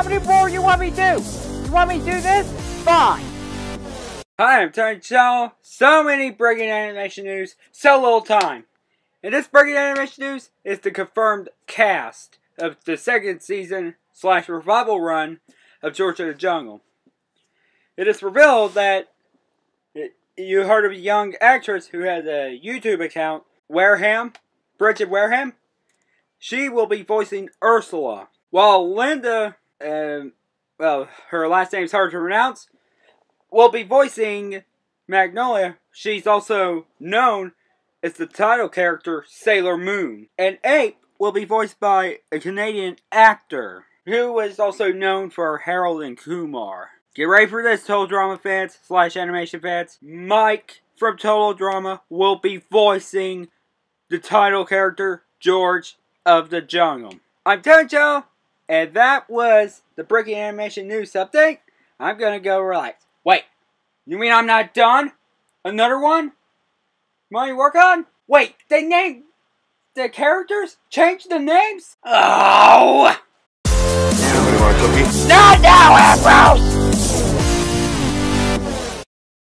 How many more you want me to do? You want me to do this? Fine. Hi, I'm Tony Chow. So many breaking animation news, so little time. And this breaking animation news is the confirmed cast of the second season slash revival run of George of the Jungle. It is revealed that you heard of a young actress who has a YouTube account, Wareham, Bridget Wareham. She will be voicing Ursula, while Linda, uh, well, her last name is hard to pronounce, will be voicing Magnolia. She's also known as the title character Sailor Moon. And Ape will be voiced by a Canadian actor who is also known for Harold and Kumar. Get ready for this, Total Drama fans slash animation fans. Mike from Total Drama will be voicing the title character George of the Jungle. I'm Toncho, and that was the Breaking Animation News update. I'm gonna go relax. Wait, you mean I'm not done? Another one? You work on? Wait, they named the characters? Change the names? Oh! Somebody want a cookie? Not now, Ambrose!